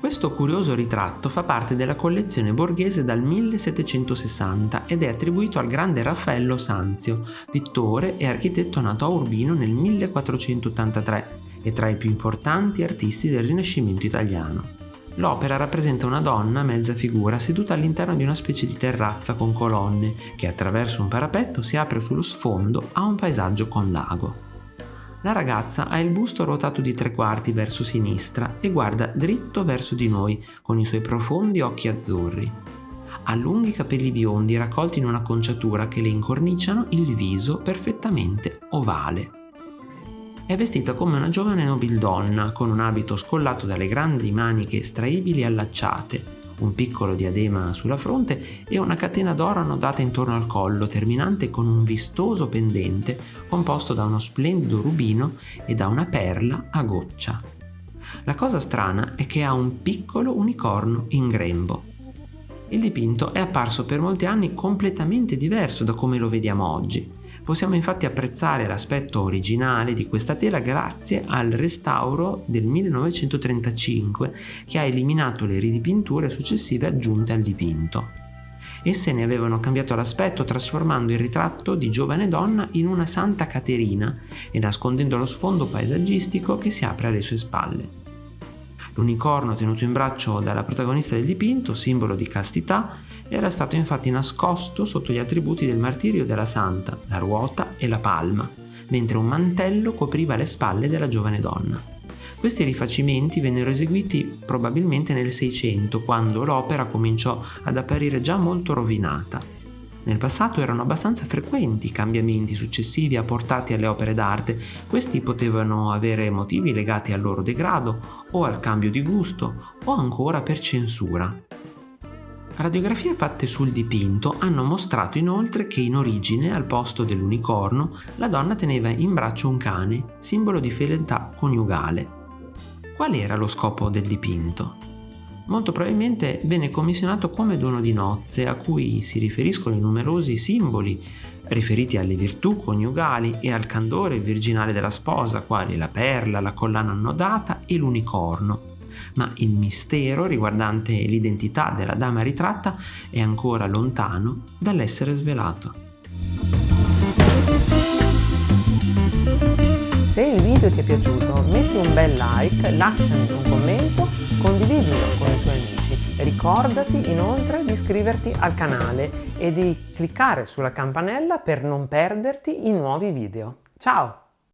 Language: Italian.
Questo curioso ritratto fa parte della collezione borghese dal 1760 ed è attribuito al grande Raffaello Sanzio, pittore e architetto nato a Urbino nel 1483 e tra i più importanti artisti del Rinascimento italiano. L'opera rappresenta una donna mezza figura seduta all'interno di una specie di terrazza con colonne che attraverso un parapetto si apre sullo sfondo a un paesaggio con lago. La ragazza ha il busto ruotato di tre quarti verso sinistra e guarda dritto verso di noi con i suoi profondi occhi azzurri. Ha lunghi capelli biondi raccolti in una conciatura che le incorniciano il viso perfettamente ovale. È vestita come una giovane nobildonna, con un abito scollato dalle grandi maniche estraibili allacciate, un piccolo diadema sulla fronte e una catena d'oro annodata intorno al collo, terminante con un vistoso pendente composto da uno splendido rubino e da una perla a goccia. La cosa strana è che ha un piccolo unicorno in grembo. Il dipinto è apparso per molti anni completamente diverso da come lo vediamo oggi. Possiamo infatti apprezzare l'aspetto originale di questa tela grazie al restauro del 1935 che ha eliminato le ridipinture successive aggiunte al dipinto. Esse ne avevano cambiato l'aspetto trasformando il ritratto di giovane donna in una Santa Caterina e nascondendo lo sfondo paesaggistico che si apre alle sue spalle. L'unicorno tenuto in braccio dalla protagonista del dipinto, simbolo di castità, era stato infatti nascosto sotto gli attributi del martirio della santa, la ruota e la palma, mentre un mantello copriva le spalle della giovane donna. Questi rifacimenti vennero eseguiti probabilmente nel Seicento, quando l'opera cominciò ad apparire già molto rovinata. Nel passato erano abbastanza frequenti i cambiamenti successivi apportati alle opere d'arte, questi potevano avere motivi legati al loro degrado o al cambio di gusto o ancora per censura. Radiografie fatte sul dipinto hanno mostrato inoltre che in origine, al posto dell'unicorno, la donna teneva in braccio un cane, simbolo di fedeltà coniugale. Qual era lo scopo del dipinto? Molto probabilmente venne commissionato come dono di nozze a cui si riferiscono i numerosi simboli riferiti alle virtù coniugali e al candore virginale della sposa, quali la perla, la collana annodata e l'unicorno. Ma il mistero riguardante l'identità della dama ritratta è ancora lontano dall'essere svelato. Se il video ti è piaciuto metti un bel like, lasciami un commento, condividilo con i tuoi amici. Ricordati inoltre di iscriverti al canale e di cliccare sulla campanella per non perderti i nuovi video. Ciao!